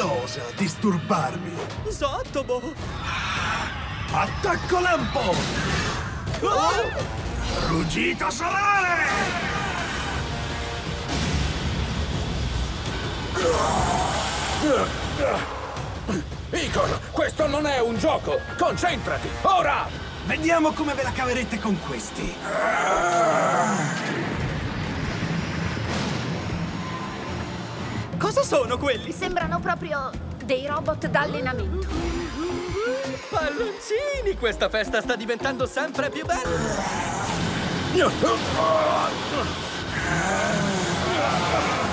osa disturbarmi? Sottobo! Attacco lampo! Ruggito solare! Igor, questo non è un gioco! Concentrati, ora! Vediamo come ve la caverete con questi. Cosa sono quelli? Sembrano proprio dei robot d'allenamento. Palloncini! Questa festa sta diventando sempre più bella!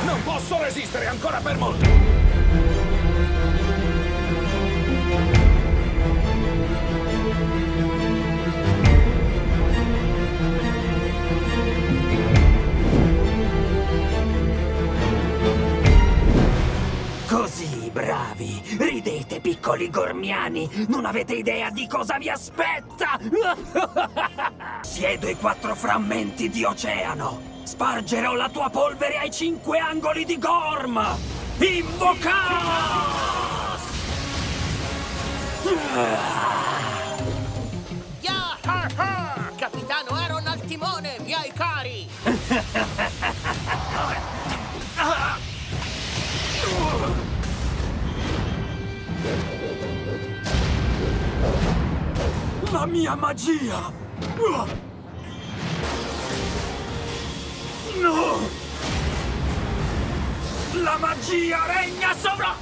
Non posso resistere ancora per molto! Bravi! Ridete, piccoli gormiani! Non avete idea di cosa vi aspetta! Siedo i quattro frammenti di oceano! Spargerò la tua polvere ai cinque angoli di Gorm! Invocaos! Capitano Aaron al timone, miei cari! La mia magia! No! La magia regna sovra...